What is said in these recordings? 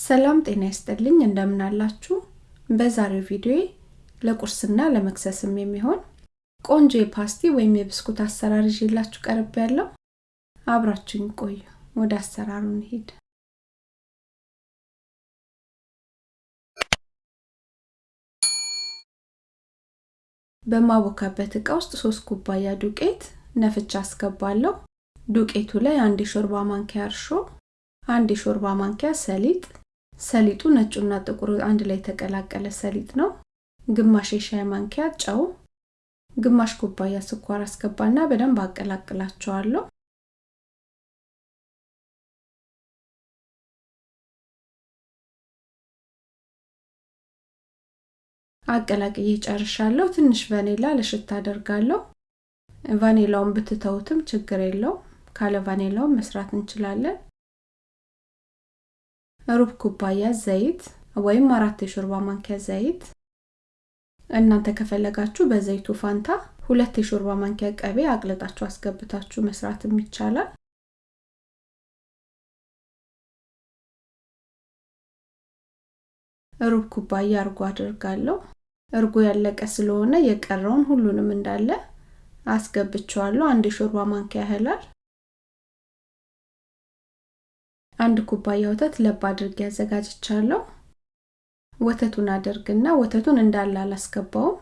ሰላም ጤና ይስጥልኝ እንደምን አላችሁ? በዛሬው ቪዲዮ ለቁርስና ለመክሰስም የሚሆን ቆንጆ የፓስቲ ወይም የብስኩት አሰራር ይዤላችሁ ቀርብ ያለው አብራችሁኝ ቆዩ። ወደ አሰራሩ እንሂድ። በማቦካበት እቃ ውስጥ ሶስት ኩባያ ዱቄት ነፍቻ አስገባለሁ። ዱቄቱ ላይ አንድ የሾርባ ማንኪያ እርሾ፣ አንድ የሾርባ ማንኪያ ሰሊጥ ሰሊጡ ነጩና ጥቁሩ አንድ ላይ የተቀላቀለ ሰሊጥ ነው። ግማሽ የሻይ ማንኪያ ጨው፣ ግማሽ ኩባያ ስኳር አስገባና በደንብ አቀላቅላቸዋለሁ። አቀላቅዬ ጨርሻለሁ። ትንሽ ቫኔላ ለሽታ አደርጋለሁ። ቫኔላውን ብትተውትም ችግር የለው። ካለ ቫኔላውን መስራት እንችላለን። ሩብ ኩባያ ዘይት ወይም አራት የሾርባ ማንኪያ ዘይት። እናንተ ከፈለጋችሁ በዘይቱ ፋንታ ሁለት የሾርባ ማንኪያ ቀቤ አቅልጣችሁ አስገብታችሁ መስራትም ይቻላል። ሩብ ኩባያ እርጎ አድርጋለሁ። እርጎ ያለቀ ስለሆነ የቀረውን ሁሉንም እንዳለ አስገብቸዋለሁ። አንድ የሾርባ ማንኪያ ያህላል። አንድ ኩባያ ወተት ለብ አድርጌ አዘጋጅቻለሁ። ወተቱን አደርግና ወተቱን እንዳለ አላስገባውም።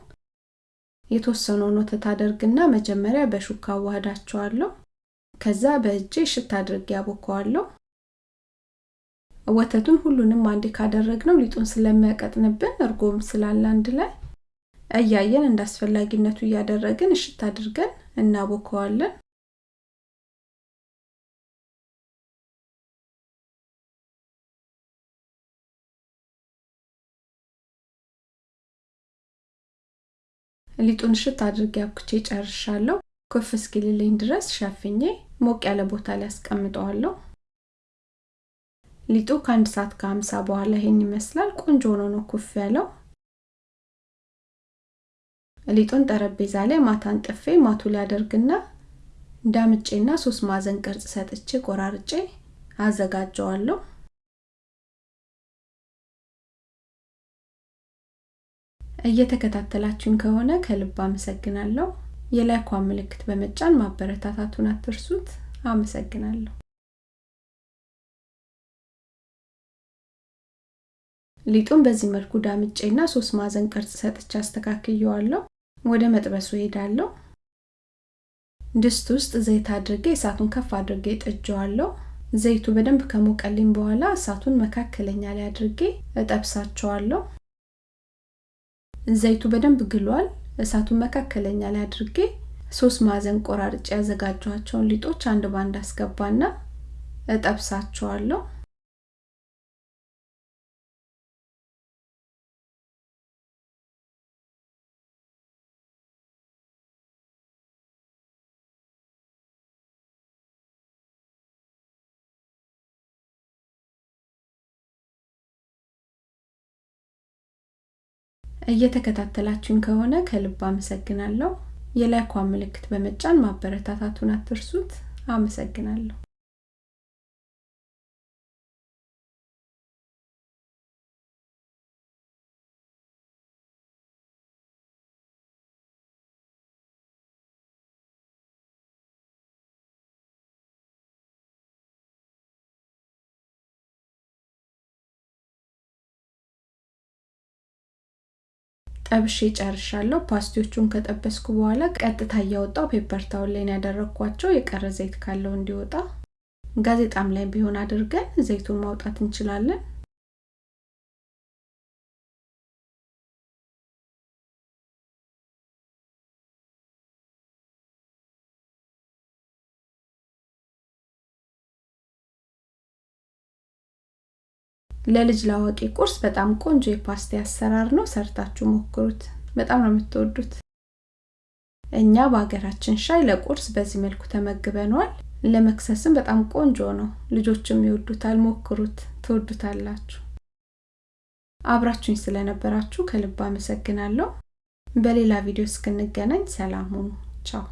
የተወሰነውን ወተት አደርግና መጀመሪያ በሹካ አዋህዳቸዋለሁ። ከዛ በእጄ ሽታ አድርጌ ያቦከዋለሁ። ወተቱን ሁሉንም አንዴ ካደረግነው ሊጡን ስለሚያቀጥንብን እርጎም ስላለ አንድ ላይ እያየን እንደ አስፈላጊነቱ እያደረግን እሽት አድርገን እናቦከዋለን። ሊጡን እሽት አድርጌ አብኩቼ ጨርሻለሁ። ኩፍ እስኪልልኝ ድረስ ሸፍኜ ሞቅ ያለ ቦታ ላይ አስቀምጠዋለሁ። ሊጡ ከአንድ ሰዓት ከሀምሳ በኋላ ይሄን ይመስላል። ቆንጆ ሆኖ ነው ኩፍ ያለው። ሊጡን ጠረጴዛ ላይ ማታን ጥፌ ማቱ ላይ አደርግና ዳምጬና ሶስት ማዕዘን ቅርጽ ሰጥቼ ቆራርጬ አዘጋጀዋለሁ። እየተከታተላችሁኝ ከሆነ ከልብ አመሰግናለሁ። የላይኳን ምልክት በመጫን ማበረታታቱን አትርሱት። አመሰግናለሁ። ሊጡን በዚህ መልኩ ዳምጬና ሶስት ማዕዘን ቅርጽ ሰጥቼ አስተካክየዋለሁ። ወደ መጥበሱ ሄዳለሁ። ድስት ውስጥ ዘይት አድርጌ እሳቱን ከፍ አድርጌ ጥጀዋለሁ። ዘይቱ በደንብ ከሞቀልኝ በኋላ እሳቱን መካከለኛ ላይ አድርጌ እጠብሳቸዋለሁ። ዘይቱ በደንብ ግሏል። እሳቱን መካከለኛ ላይ አድርጌ ሶስት ማዕዘን ቆራርጬ ያዘጋጇቸውን ሊጦች አንድ ባንድ አስገባና እጠብሳቸዋለሁ። እየተከታተላችሁን ከሆነ ከልብ አመሰግናለሁ። የላይኳን ምልክት በመጫን ማበረታታቱን አትርሱት። አመሰግናለሁ። ጠብሼ ጨርሻለሁ። ፓስቲዎቹን ከጠበስኩ በኋላ ቀጥታ እያወጣው paper towel ላይ ያደረግኳቸው የቀረ ዘይት ካለው እንዲወጣ። ጋዜጣም ላይ ቢሆን አድርገን ዘይቱን ማውጣት እንችላለን። ለልጅ ላዋቂ ቁርስ በጣም ቆንጆ የፓስቲ አሰራር ነው። ሰርታችሁ ሞክሩት። በጣም ነው የምትወዱት። እኛ በሀገራችን ሻይ ለቁርስ በዚህ መልኩ ተመግበነዋል። ለመክሰስም በጣም ቆንጆ ነው። ልጆችም ይወዱታል። ሞክሩት፣ ትወዱታላችሁ። አብራችሁኝ ስለነበራችሁ ከልብ አመሰግናለሁ። በሌላ ቪዲዮ እስክንገናኝ ሰላም ሁኑ። ቻው